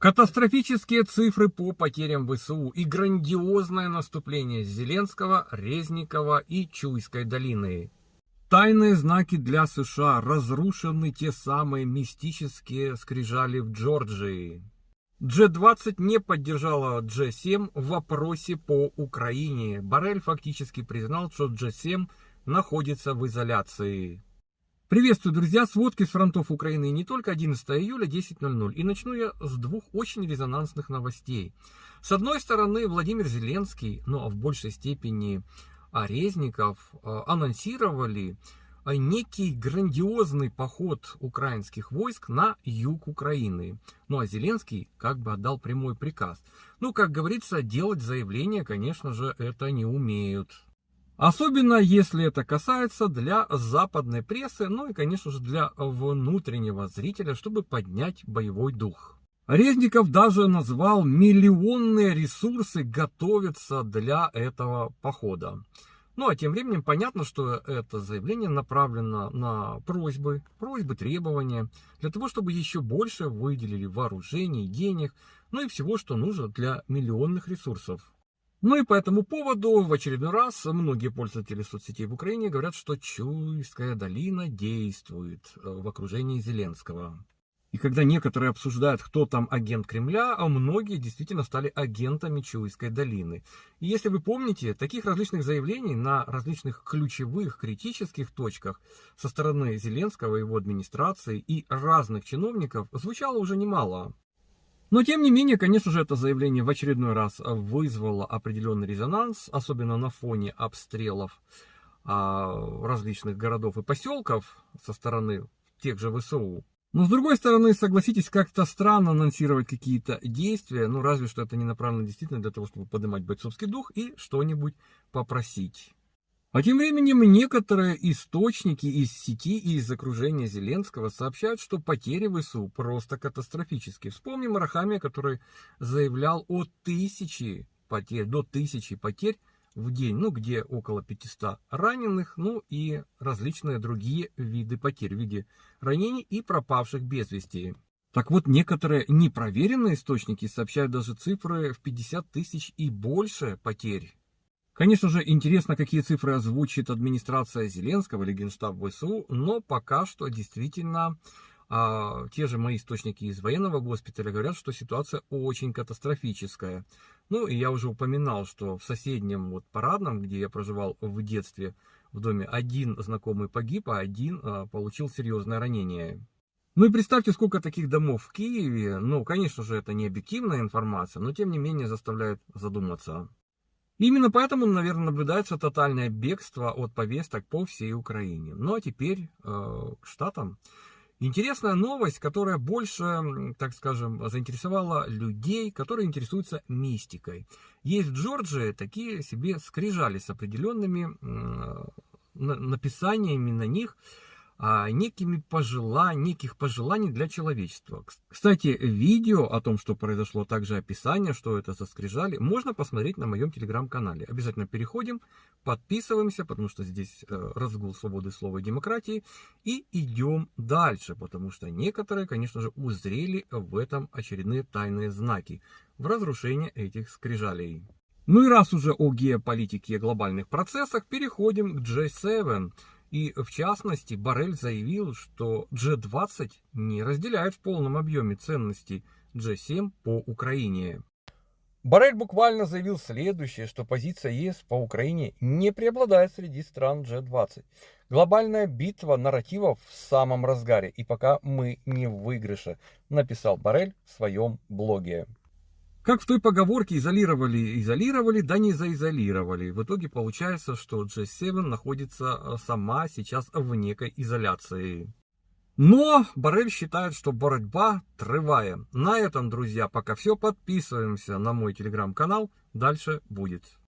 Катастрофические цифры по потерям ВСУ и грандиозное наступление Зеленского, Резникова и Чуйской долины. Тайные знаки для США разрушены те самые мистические скрижали в Джорджии. G20 не поддержала G7 в вопросе по Украине. Барель фактически признал, что G7 находится в изоляции. Приветствую, друзья! Сводки с фронтов Украины не только 11 июля 10.00. И начну я с двух очень резонансных новостей. С одной стороны, Владимир Зеленский, ну а в большей степени Резников, э, анонсировали э, некий грандиозный поход украинских войск на юг Украины. Ну а Зеленский как бы отдал прямой приказ. Ну, как говорится, делать заявления, конечно же, это не умеют. Особенно если это касается для западной прессы, ну и, конечно же, для внутреннего зрителя, чтобы поднять боевой дух. Резников даже назвал миллионные ресурсы готовятся для этого похода. Ну а тем временем понятно, что это заявление направлено на просьбы, просьбы, требования, для того, чтобы еще больше выделили вооружений, денег, ну и всего, что нужно для миллионных ресурсов. Ну и по этому поводу в очередной раз многие пользователи соцсетей в Украине говорят, что Чуйская долина действует э, в окружении Зеленского. И когда некоторые обсуждают, кто там агент Кремля, а многие действительно стали агентами Чуйской долины. И если вы помните, таких различных заявлений на различных ключевых критических точках со стороны Зеленского, его администрации и разных чиновников звучало уже немало. Но, тем не менее, конечно же, это заявление в очередной раз вызвало определенный резонанс, особенно на фоне обстрелов а, различных городов и поселков со стороны тех же ВСУ. Но, с другой стороны, согласитесь, как-то странно анонсировать какие-то действия, ну, разве что это не направлено действительно для того, чтобы поднимать бойцовский дух и что-нибудь попросить. А тем временем некоторые источники из сети и из окружения Зеленского сообщают, что потери ВСУ просто катастрофические. Вспомним Арахамия, который заявлял о тысячи потерь, до тысячи потерь в день, ну где около 500 раненых, ну и различные другие виды потерь в виде ранений и пропавших без вести. Так вот, некоторые непроверенные источники сообщают даже цифры в 50 тысяч и больше потерь. Конечно же, интересно, какие цифры озвучит администрация Зеленского или Генштаб ВСУ, но пока что действительно а, те же мои источники из военного госпиталя говорят, что ситуация очень катастрофическая. Ну, и я уже упоминал, что в соседнем вот парадном, где я проживал в детстве, в доме, один знакомый погиб, а один а, получил серьезное ранение. Ну и представьте, сколько таких домов в Киеве. Ну, конечно же, это не объективная информация, но тем не менее заставляет задуматься. Именно поэтому, наверное, наблюдается тотальное бегство от повесток по всей Украине. Ну а теперь э, к Штатам. Интересная новость, которая больше, так скажем, заинтересовала людей, которые интересуются мистикой. Есть в Джорджии такие себе скрижали с определенными э, написаниями на них, некими пожеланий, неких пожеланий для человечества. Кстати, видео о том, что произошло, также описание, что это за скрижали, можно посмотреть на моем телеграм-канале. Обязательно переходим, подписываемся, потому что здесь э, разгул свободы слова и демократии, и идем дальше, потому что некоторые, конечно же, узрели в этом очередные тайные знаки в разрушении этих скрижалей. Ну и раз уже о геополитике и глобальных процессах, переходим к G7. И в частности, Барель заявил, что G20 не разделяет в полном объеме ценности G7 по Украине. Барель буквально заявил следующее, что позиция ЕС по Украине не преобладает среди стран G20. Глобальная битва нарративов в самом разгаре, и пока мы не в выигрыше, написал Барель в своем блоге. Как в той поговорке изолировали, изолировали, да не заизолировали. В итоге получается, что G7 находится э, сама сейчас в некой изоляции. Но Барель считает, что борьба трывая. На этом, друзья, пока все. Подписываемся на мой телеграм-канал. Дальше будет.